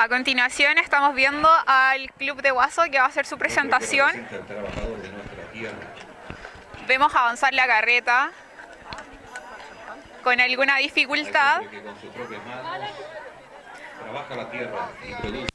A continuación estamos viendo al Club de Guaso que va a hacer su presentación. Vemos avanzar la carreta con alguna dificultad. trabaja la tierra y produce